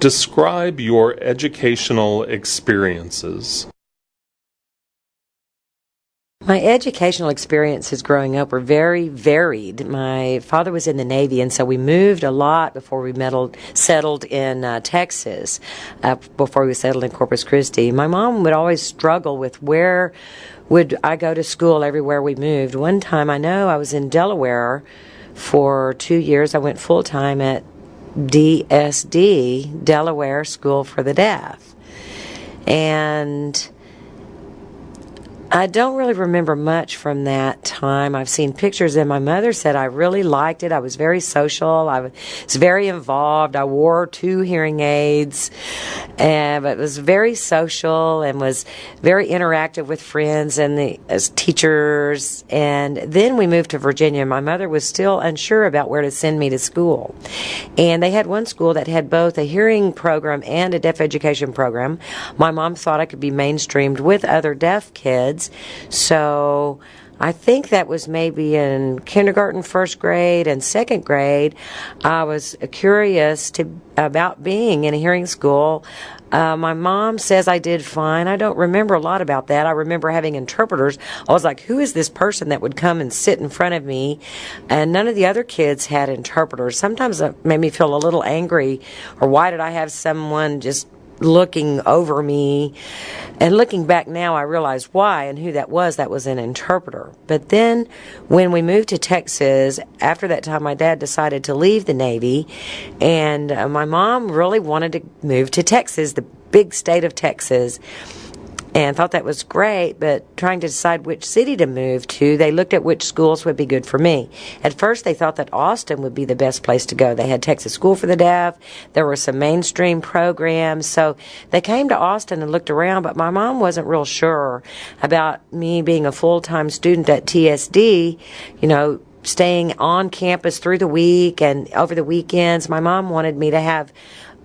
Describe your educational experiences. My educational experiences growing up were very varied. My father was in the Navy, and so we moved a lot before we meddled, settled in uh, Texas, uh, before we settled in Corpus Christi. My mom would always struggle with where would I go to school everywhere we moved. One time I know I was in Delaware for two years. I went full time at DSD, Delaware School for the Deaf. And I don't really remember much from that time. I've seen pictures, and my mother said I really liked it. I was very social. I was very involved. I wore two hearing aids, and but was very social and was very interactive with friends and the as teachers. And then we moved to Virginia. My mother was still unsure about where to send me to school, and they had one school that had both a hearing program and a deaf education program. My mom thought I could be mainstreamed with other deaf kids kids. So I think that was maybe in kindergarten, first grade, and second grade. I was curious to about being in a hearing school. Uh, my mom says I did fine. I don't remember a lot about that. I remember having interpreters. I was like, who is this person that would come and sit in front of me? And none of the other kids had interpreters. Sometimes it made me feel a little angry, or why did I have someone just looking over me. And looking back now, I realize why and who that was. That was an interpreter. But then when we moved to Texas, after that time, my dad decided to leave the Navy. And uh, my mom really wanted to move to Texas, the big state of Texas and thought that was great, but trying to decide which city to move to, they looked at which schools would be good for me. At first, they thought that Austin would be the best place to go. They had Texas School for the Deaf, there were some mainstream programs, so they came to Austin and looked around, but my mom wasn't real sure about me being a full time student at TSD, you know, staying on campus through the week and over the weekends. My mom wanted me to have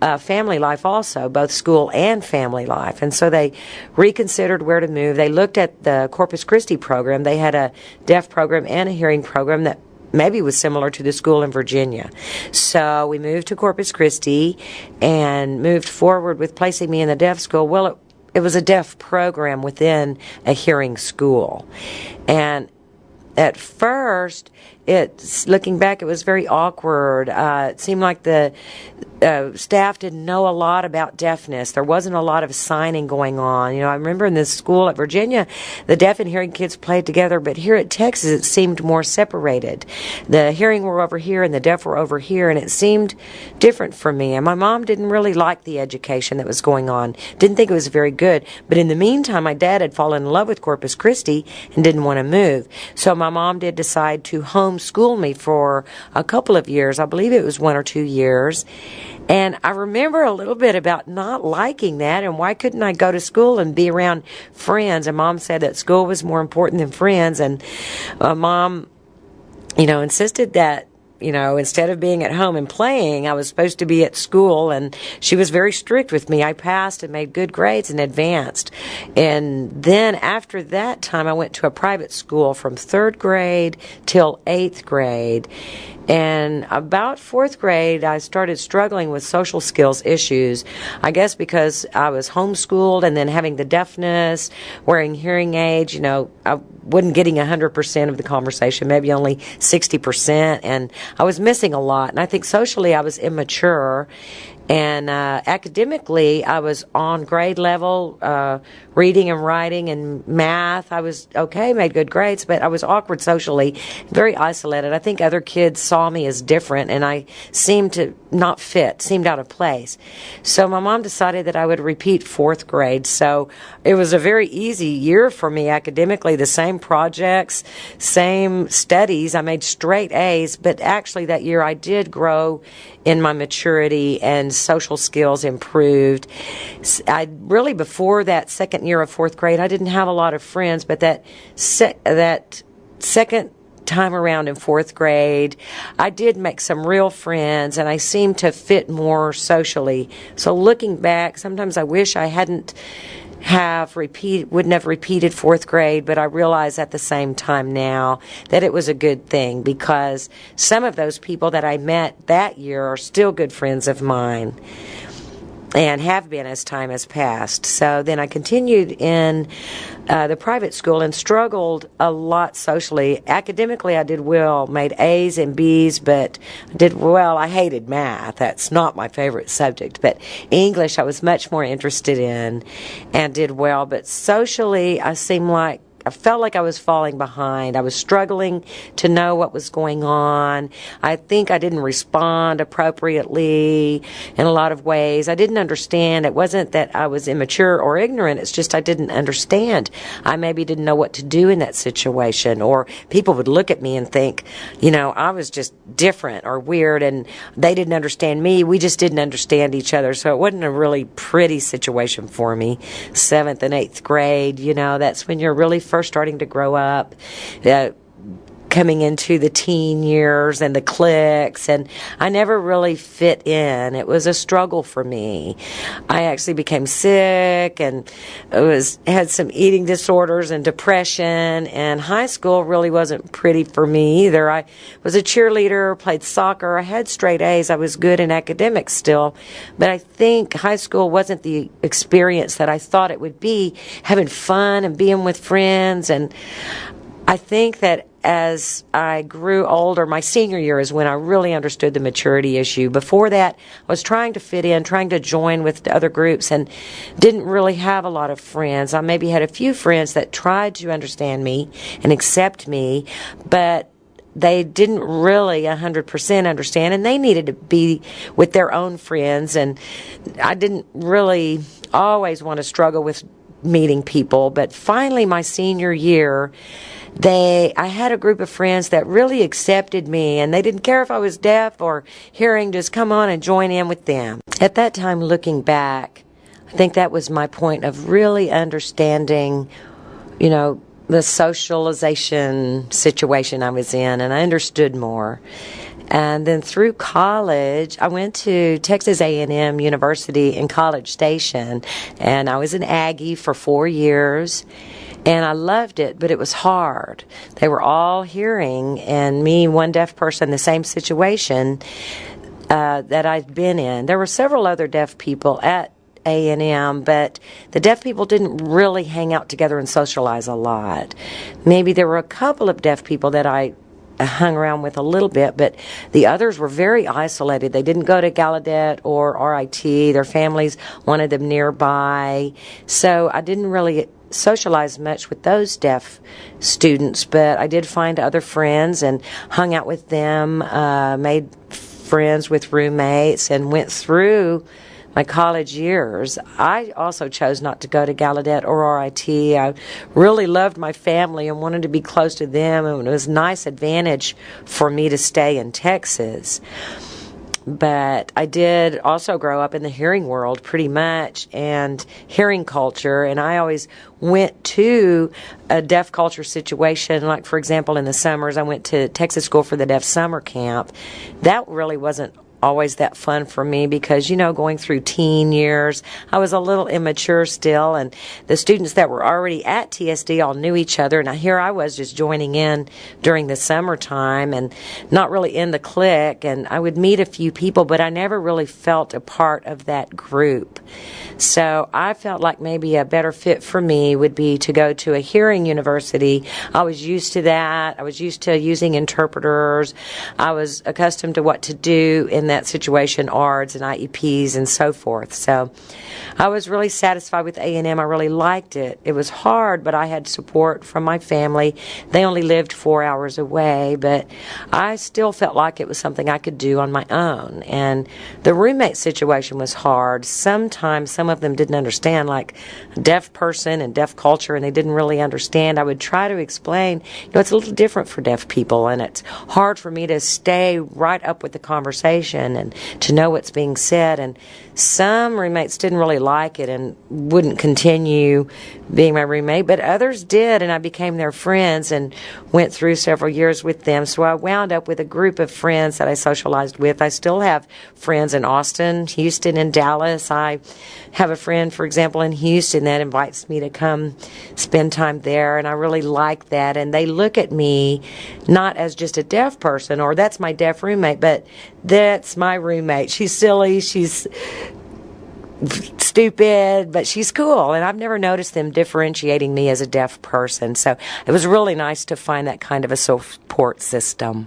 uh, family life also, both school and family life. And so they reconsidered where to move. They looked at the Corpus Christi program. They had a deaf program and a hearing program that maybe was similar to the school in Virginia. So we moved to Corpus Christi and moved forward with placing me in the deaf school. Well, it, it was a deaf program within a hearing school. And at first, it's looking back, it was very awkward. Uh, it seemed like the uh, staff didn't know a lot about deafness. There wasn't a lot of signing going on. You know, I remember in this school at Virginia, the deaf and hearing kids played together, but here at Texas, it seemed more separated. The hearing were over here and the deaf were over here, and it seemed different for me. And my mom didn't really like the education that was going on. Didn't think it was very good. But in the meantime, my dad had fallen in love with Corpus Christi and didn't want to move. So my mom did decide to home homeschool me for a couple of years. I believe it was one or two years. And I remember a little bit about not liking that and why couldn't I go to school and be around friends? And mom said that school was more important than friends. And uh, mom, you know, insisted that you know, instead of being at home and playing, I was supposed to be at school, and she was very strict with me. I passed and made good grades and advanced. And then after that time, I went to a private school from third grade till eighth grade. And about fourth grade, I started struggling with social skills issues. I guess because I was homeschooled and then having the deafness, wearing hearing aids, you know, I wasn't getting 100% of the conversation, maybe only 60%. And I was missing a lot. And I think socially I was immature. And uh, academically, I was on grade level, uh, reading and writing and math. I was okay, made good grades, but I was awkward socially, very isolated. I think other kids saw me as different, and I seemed to not fit, seemed out of place. So my mom decided that I would repeat fourth grade. So it was a very easy year for me academically. The same projects, same studies. I made straight A's, but actually that year I did grow in my maturity and social skills improved. I really before that second year of fourth grade, I didn't have a lot of friends, but that se- that second time around in fourth grade, I did make some real friends and I seemed to fit more socially. So looking back, sometimes I wish I hadn't have repeat wouldn't have repeated fourth grade, but I realize at the same time now that it was a good thing because some of those people that I met that year are still good friends of mine. And have been as time has passed. So then I continued in uh, the private school and struggled a lot socially. Academically, I did well, made A's and B's, but did well. I hated math. That's not my favorite subject. But English, I was much more interested in and did well. But socially, I seemed like I felt like I was falling behind. I was struggling to know what was going on. I think I didn't respond appropriately in a lot of ways. I didn't understand. It wasn't that I was immature or ignorant. It's just I didn't understand. I maybe didn't know what to do in that situation or people would look at me and think, you know, I was just different or weird and they didn't understand me. We just didn't understand each other. So it wasn't a really pretty situation for me. Seventh and eighth grade, you know, that's when you're really first starting to grow up. Uh, coming into the teen years and the cliques and I never really fit in. It was a struggle for me. I actually became sick and was had some eating disorders and depression and high school really wasn't pretty for me either. I was a cheerleader, played soccer, I had straight A's. I was good in academics still, but I think high school wasn't the experience that I thought it would be, having fun and being with friends and I think that as I grew older, my senior year is when I really understood the maturity issue. Before that, I was trying to fit in, trying to join with other groups, and didn't really have a lot of friends. I maybe had a few friends that tried to understand me and accept me, but they didn't really 100% understand and they needed to be with their own friends and I didn't really always want to struggle with meeting people but finally my senior year they I had a group of friends that really accepted me and they didn't care if I was deaf or hearing just come on and join in with them. At that time looking back, I think that was my point of really understanding, you know, the socialization situation I was in and I understood more. And then through college, I went to Texas A&M University in College Station and I was an Aggie for 4 years and I loved it, but it was hard. They were all hearing, and me, one deaf person, the same situation uh, that I'd been in. There were several other deaf people at a&M, but the deaf people didn't really hang out together and socialize a lot. Maybe there were a couple of deaf people that I hung around with a little bit, but the others were very isolated. They didn't go to Gallaudet or RIT. Their families wanted them nearby. So I didn't really socialize much with those deaf students, but I did find other friends and hung out with them, uh, made friends with roommates, and went through my college years. I also chose not to go to Gallaudet or RIT. I really loved my family and wanted to be close to them, and it was a nice advantage for me to stay in Texas but I did also grow up in the hearing world pretty much and hearing culture. And I always went to a deaf culture situation. Like, for example, in the summers, I went to Texas School for the Deaf Summer Camp. That really wasn't always that fun for me because, you know, going through teen years, I was a little immature still, and the students that were already at TSD all knew each other, and I here I was just joining in during the summertime and not really in the clique, and I would meet a few people, but I never really felt a part of that group. So I felt like maybe a better fit for me would be to go to a hearing university. I was used to that. I was used to using interpreters. I was accustomed to what to do in that situation, ARDS and IEPs and so forth. So I was really satisfied with A&M. I really liked it. It was hard, but I had support from my family. They only lived four hours away, but I still felt like it was something I could do on my own. And the roommate situation was hard. Sometimes some some of them didn't understand, like deaf person and deaf culture, and they didn't really understand. I would try to explain, you know, it's a little different for deaf people, and it's hard for me to stay right up with the conversation and to know what's being said. And some roommates didn't really like it and wouldn't continue being my roommate, but others did, and I became their friends and went through several years with them. So I wound up with a group of friends that I socialized with. I still have friends in Austin, Houston, and Dallas. I have a friend, for example, in Houston that invites me to come spend time there, and I really like that. And they look at me not as just a deaf person or that's my deaf roommate, but that's my roommate. She's silly. She's stupid, but she's cool. And I've never noticed them differentiating me as a deaf person. So it was really nice to find that kind of a support system.